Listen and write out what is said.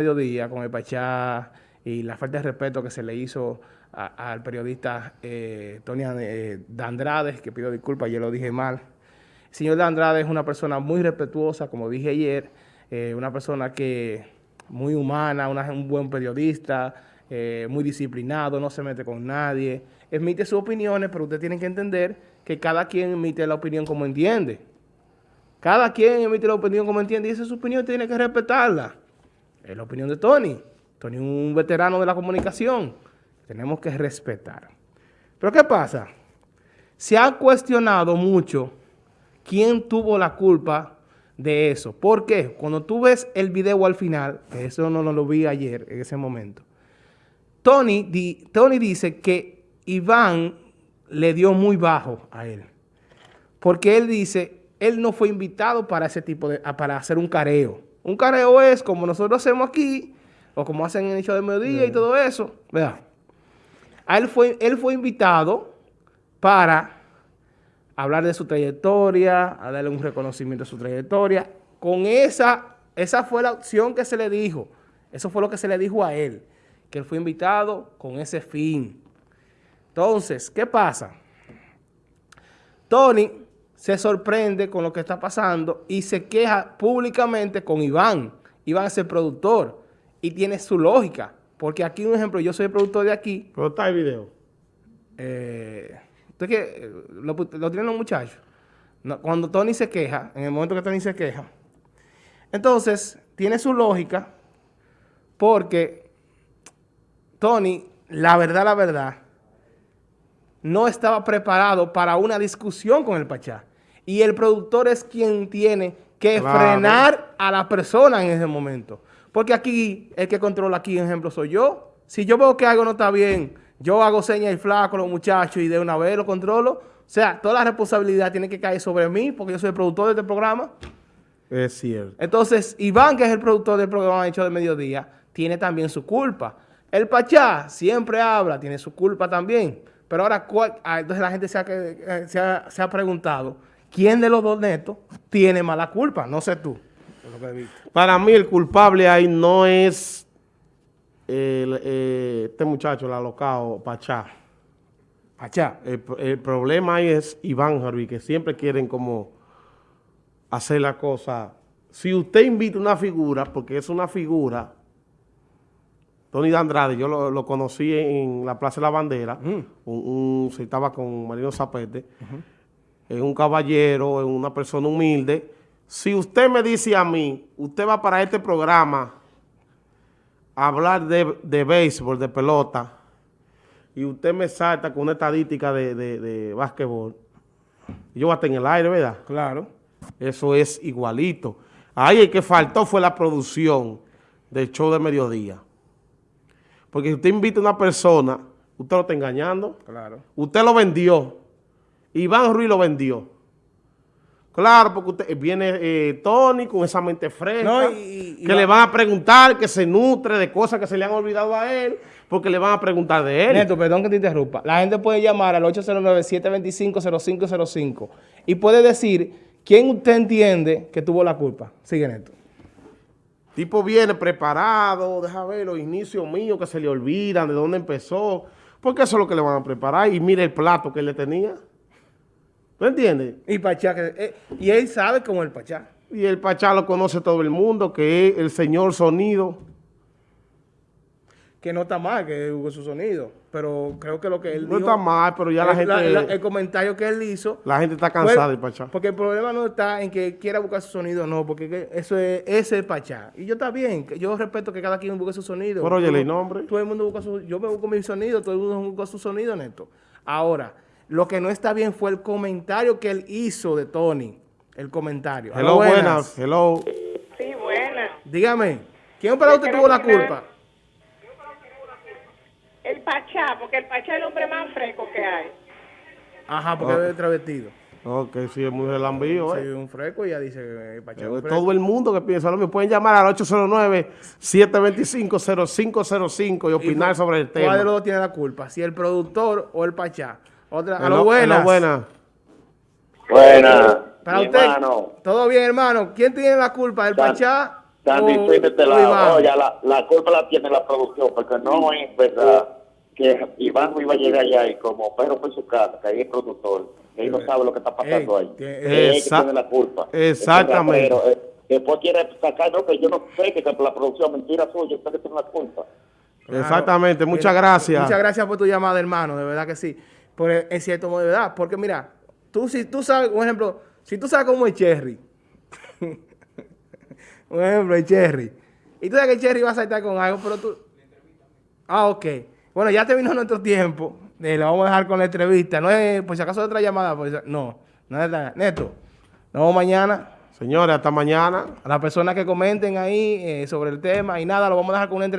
mediodía con el Pachá y la falta de respeto que se le hizo al periodista eh, Tony eh, que pido disculpas, yo lo dije mal. El señor Dandrade es una persona muy respetuosa, como dije ayer, eh, una persona que muy humana, un buen periodista, eh, muy disciplinado, no se mete con nadie, emite sus opiniones, pero usted tiene que entender que cada quien emite la opinión como entiende. Cada quien emite la opinión como entiende y esa es su opinión, tiene que respetarla. Es la opinión de Tony. Tony es un veterano de la comunicación. Tenemos que respetar. Pero ¿qué pasa? Se ha cuestionado mucho quién tuvo la culpa de eso. ¿Por qué? Cuando tú ves el video al final, eso no, lo vi ayer, en ese momento, Tony, Tony dice que Iván le dio muy bajo a él. Porque él dice, él no fue invitado para ese tipo de, para hacer un careo. Un careo es como nosotros hacemos aquí, o como hacen en el show de mediodía y todo eso. Vea. él fue, él fue invitado para hablar de su trayectoria, a darle un reconocimiento a su trayectoria. Con esa, esa fue la opción que se le dijo. Eso fue lo que se le dijo a él, que él fue invitado con ese fin. Entonces, ¿qué pasa? Tony se sorprende con lo que está pasando y se queja públicamente con Iván. Iván es el productor y tiene su lógica. Porque aquí, un ejemplo, yo soy el productor de aquí. Pero está el video. Eh, que lo, tienen los muchachos. cuando Tony se queja, en el momento que Tony se queja, entonces tiene su lógica porque Tony, la verdad, la verdad, no estaba preparado para una discusión con el Pachá. Y el productor es quien tiene que frenar a la persona en ese momento. Porque aquí, el que controla aquí, por ejemplo, soy yo. Si yo veo que algo no está bien, yo hago señas y flaco a los muchachos y de una vez lo controlo. O sea, toda la responsabilidad tiene que caer sobre mí porque yo soy el productor de este programa. Es cierto. Entonces, Iván, que es el productor del programa Hecho de Mediodía, tiene también su culpa. El Pachá siempre habla, tiene su culpa también. Pero ahora, ah, entonces la gente eh, se ha, se ha preguntado, ¿quién de los dos netos tiene mala culpa? No sé tú. Para mí el culpable ahí no es eh, este muchacho, el alocado, Pachá. Pachá. El, problema ahí es Iván Harvey, que siempre quieren como hacer la cosa. Si usted invita una figura, porque es una figura, Tony Andrade, yo lo, conocí en la Plaza de la Bandera, un, se estaba con Marino Zapete, es un caballero, es una persona humilde. Si usted me dice a mí, usted va para este programa a hablar de, de béisbol, de pelota, y usted me salta con una estadística de, de, de básquetbol, yo voy a estar en el aire, ¿verdad? Claro. Eso es igualito. Ahí el que faltó fue la producción del show de mediodía. Porque si usted invita a una persona, usted lo está engañando. Claro. Usted lo vendió. Iván Ruiz lo vendió. Claro, porque usted viene eh, Tony con esa mente fresca, que le van a preguntar, que se nutre de cosas que se le han olvidado a él, porque le van a preguntar de él. Neto, perdón que te interrumpa. La gente puede llamar al 809-725-0505 y puede decir quién usted entiende que tuvo la culpa. Sigue, Neto tipo viene preparado, deja ver los inicios míos que se le olvidan, de dónde empezó, porque eso es lo que le van a preparar. Y mire el plato que él le tenía. ¿No entiendes? Y Pachá, eh, y él sabe cómo es el Pachá. Y el Pachá lo conoce todo el mundo, que es el señor sonido que no está mal que hubo su sonido, pero creo que lo que él no dijo... No está mal, pero ya la gente... el comentario que él hizo... La gente está cansada de Pachá. Porque el problema no está en que quiera buscar su sonido, no, porque eso es, ese es Pachá. Y yo está bien, yo respeto que cada quien busque su sonido. Pero oye, el nombre. Todo el mundo busca su... Yo me busco mi sonido, todo el mundo busca su sonido, Neto. Ahora, lo que no está bien fue el comentario que él hizo de Tony. El comentario. Hello, buenas. Hello. Sí, buenas. Dígame, ¿quién para usted tuvo la culpa? El Pachá, porque el Pachá es el hombre más fresco que hay. Ajá, porque es travestido. Ok, sí, es muy relambío, ¿eh? Sí, un fresco y ya dice que el Pachá es Todo el mundo que piensa lo mismo. Pueden llamar al 809-725-0505 y opinar sobre el tema. ¿Cuál de los dos tiene la culpa? ¿Si el productor o el Pachá? Otra, a lo buenas. buenas. Buenas. Para usted, todo bien, hermano. ¿Quién tiene la culpa? ¿El Pachá Sandy Swing de este lado. Iván. Oye, la, la culpa la tiene la producción, porque no es verdad que Iván iba a llegar allá y como perro por su casa, que ahí es productor, que él no sabe lo que está pasando Ey, ahí. Él es el que Esa- tiene la culpa. Exactamente. Ese rapero, eh, después quiere sacar, no, que yo no sé que la producción, mentira suya, usted que tiene la culpa. Claro. Exactamente, muchas Eh, gracias. Muchas gracias por tu llamada, hermano, de verdad que sí. Por, en cierto modo, de verdad, porque mira, tú si tú sabes, por ejemplo, si tú sabes cómo es Cherry, por ejemplo, el Cherry, y tú sabes que Cherry va a saltar con algo, pero tú... Ah, ok. Bueno, ya terminó nuestro tiempo, eh, lo vamos a dejar con la entrevista, no es, por si acaso otra llamada, pues, no, no es nada. Neto, nos vemos mañana. Señores, hasta mañana. A las personas que comenten ahí eh, sobre el tema y nada, lo vamos a dejar con una entrevista.